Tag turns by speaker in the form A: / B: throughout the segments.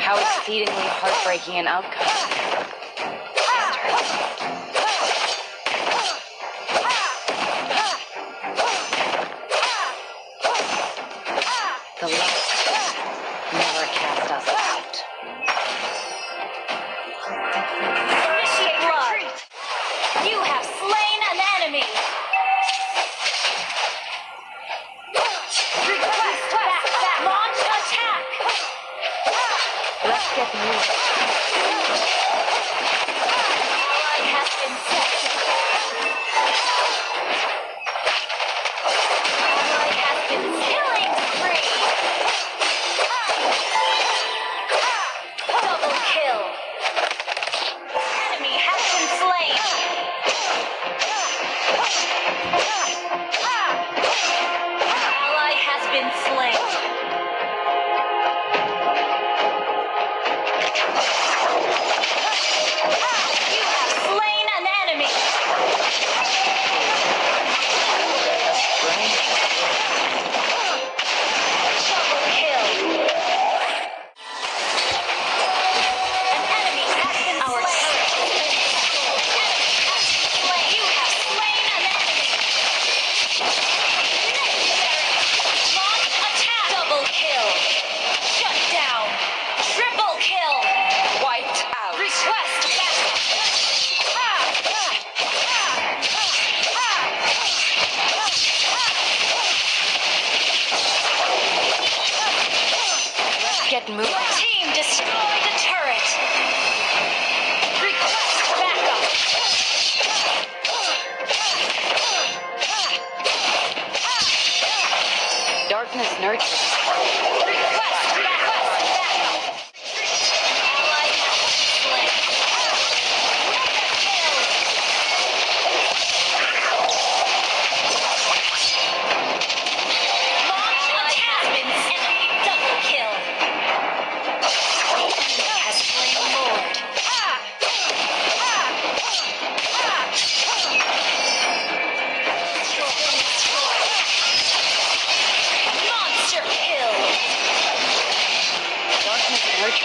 A: How exceedingly heartbreaking an outcome. Let's get moving.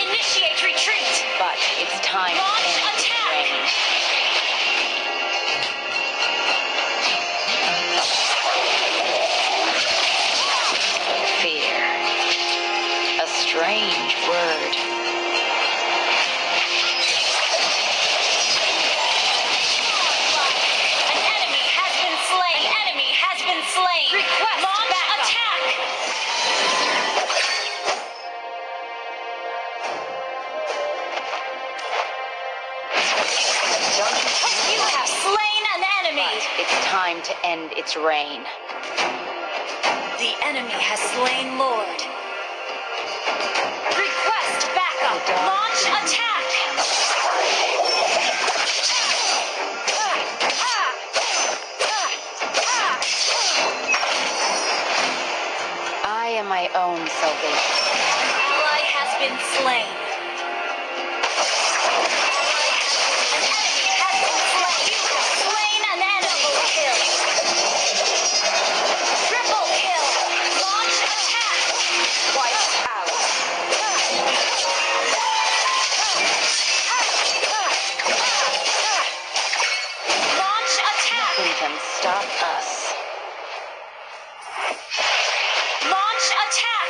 B: Initiate retreat!
A: But it's time to
B: Launch
A: end
B: attack!
A: reign. Fear. A strange word.
B: An enemy has been slain! An enemy has been slain! Request Launch attack! You have slain an enemy!
A: It's time to end its reign.
B: The enemy has slain Lord. Request backup! Launch attack!
A: I am my own salvation.
B: Ally has been slain. Launch attack.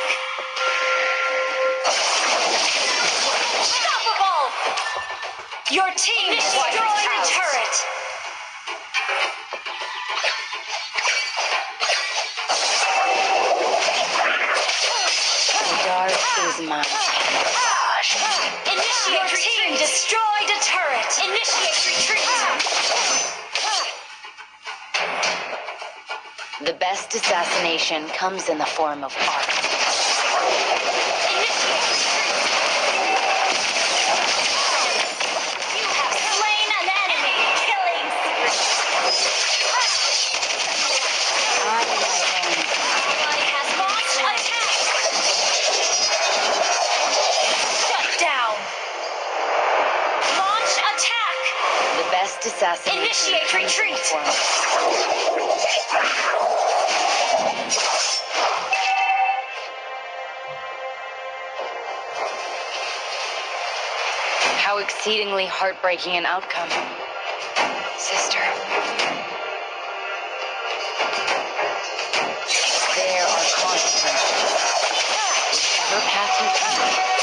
B: Unstoppable. Your team destroyed a turret.
A: The dark is my camouflage.
B: Initiate Your team destroyed a turret. Initiate retreat. Ah.
A: The best assassination comes in the form of art.
B: Initiate retreat. How exceedingly heartbreaking an outcome. Sister. There are consequences. Whichever path you take.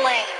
C: flame.